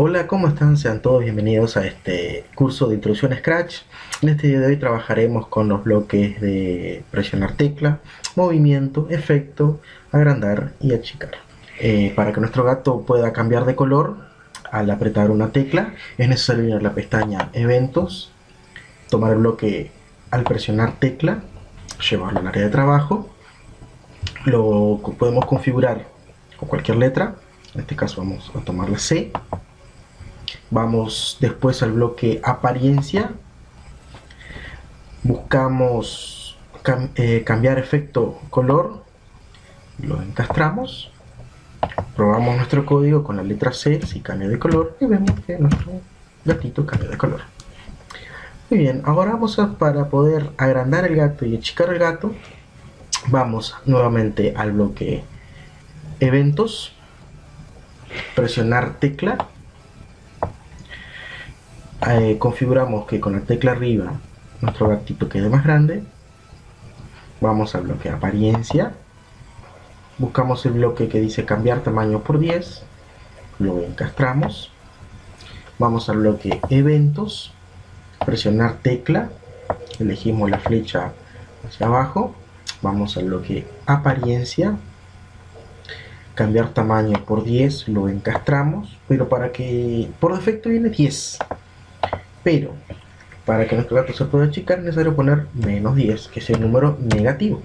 Hola, ¿cómo están? Sean todos bienvenidos a este curso de introducción a Scratch. En este día de hoy trabajaremos con los bloques de presionar tecla, movimiento, efecto, agrandar y achicar. Eh, para que nuestro gato pueda cambiar de color al apretar una tecla, es necesario ir a la pestaña Eventos, tomar el bloque al presionar tecla, llevarlo al área de trabajo, lo podemos configurar con cualquier letra, en este caso vamos a tomar la C, Vamos después al bloque apariencia. Buscamos eh, cambiar efecto color. Lo encastramos. Probamos nuestro código con la letra C si cambia de color y vemos que nuestro gatito cambia de color. Muy bien, ahora vamos a, para poder agrandar el gato y achicar el gato, vamos nuevamente al bloque eventos, presionar tecla eh, configuramos que con la tecla arriba nuestro gatito quede más grande vamos al bloque apariencia. Buscamos el bloque que dice cambiar tamaño por 10 lo encastramos. Vamos al bloque eventos presionar tecla elegimos la flecha hacia abajo vamos al bloque apariencia. Cambiar tamaño por 10 lo encastramos pero para que por defecto viene 10 pero para que nuestro gato se pueda achicar es necesario poner menos 10 que es el número negativo.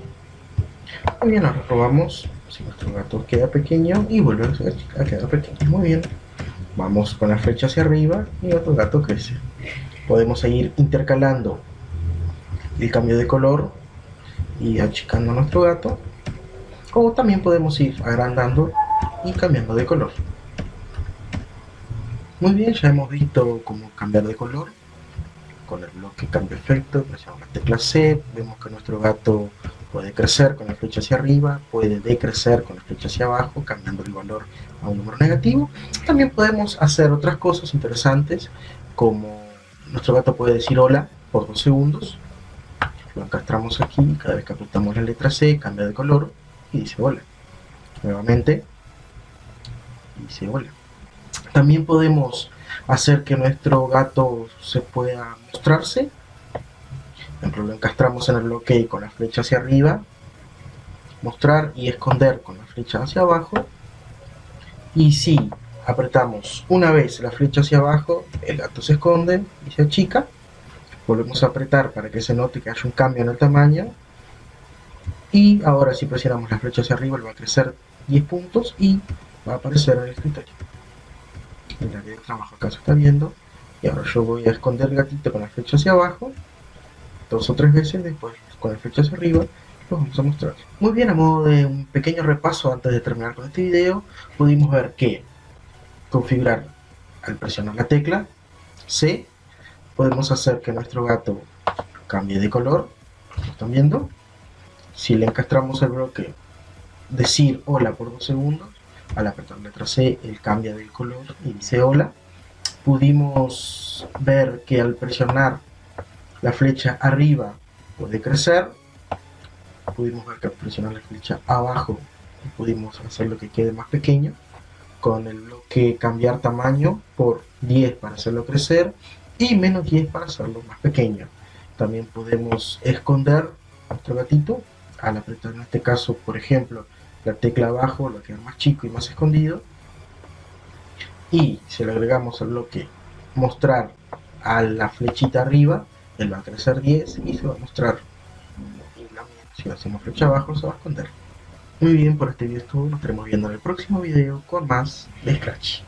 Muy bien, ahora probamos si nuestro gato queda pequeño y vuelve a quedar pequeño. Muy bien. Vamos con la flecha hacia arriba y nuestro gato crece. Podemos seguir intercalando el cambio de color y achicando a nuestro gato. O también podemos ir agrandando y cambiando de color muy bien, ya hemos visto cómo cambiar de color con el bloque cambio efecto, presionamos la tecla C, vemos que nuestro gato puede crecer con la flecha hacia arriba, puede decrecer con la flecha hacia abajo, cambiando el valor a un número negativo. También podemos hacer otras cosas interesantes, como nuestro gato puede decir hola por dos segundos, lo encastramos aquí, cada vez que apretamos la letra C, cambia de color y dice hola. Nuevamente, dice hola. También podemos hacer que nuestro gato se pueda mostrarse. Por ejemplo, lo encastramos en el bloque con la flecha hacia arriba, mostrar y esconder con la flecha hacia abajo. Y si apretamos una vez la flecha hacia abajo, el gato se esconde y se achica. Volvemos a apretar para que se note que hay un cambio en el tamaño. Y ahora si presionamos la flecha hacia arriba, va a crecer 10 puntos y va a aparecer en el escritorio área de trabajo acá se está viendo y ahora yo voy a esconder el gatito con la flecha hacia abajo dos o tres veces después con la flecha hacia arriba lo vamos a mostrar. Muy bien a modo de un pequeño repaso antes de terminar con este video pudimos ver que configurar al presionar la tecla C podemos hacer que nuestro gato cambie de color como están viendo. Si le encastramos el bloque decir hola por dos segundos al apretar letra C, él cambia de color y dice hola. Pudimos ver que al presionar la flecha arriba puede crecer. Pudimos ver que al presionar la flecha abajo pudimos hacerlo que quede más pequeño. Con el bloque cambiar tamaño por 10 para hacerlo crecer y menos 10 para hacerlo más pequeño. También podemos esconder nuestro gatito al apretar en este caso, por ejemplo, la tecla abajo lo queda más chico y más escondido y si le agregamos el bloque mostrar a la flechita arriba él va a crecer 10 y se va a mostrar. Si hacemos flecha abajo se va a esconder. Muy bien por este video es nos estaremos viendo en el próximo video con más de Scratch